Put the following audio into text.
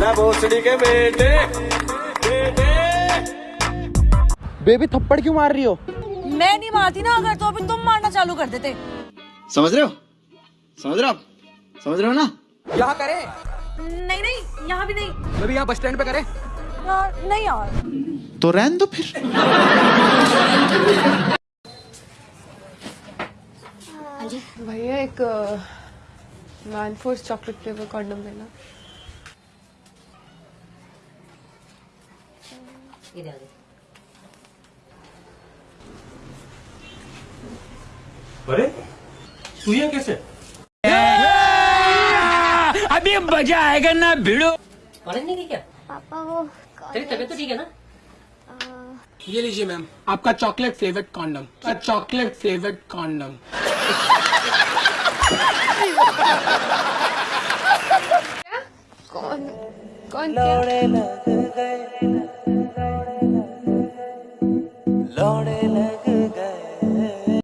ले भोसड़ी के बेटे बेटे बेबी थप्पड़ क्यों मार रही हो? मैं नहीं मारती ना अगर तो अभी तुम मारना चालू कर देते। समझ रहे हो? समझ रहे हो समझ रहे हो ना? यहाँ करे। नहीं नहीं यहाँ भी नहीं। बेबी यहाँ बस स्टैंड पे करे। यार नहीं यार। तो रहन दो फिर। भैया एक man force chocolate flavour condom देना अरे तू ये कैसे? अभी मज़ा आएगा ना कॉलेज नहीं गई क्या? पापा वो तेरी तबीयत तो ठीक है ना? ये लीजिए मैम। आपका chocolate flavoured condom chocolate flavoured condom कौन? कौन क्या? लौड़े लग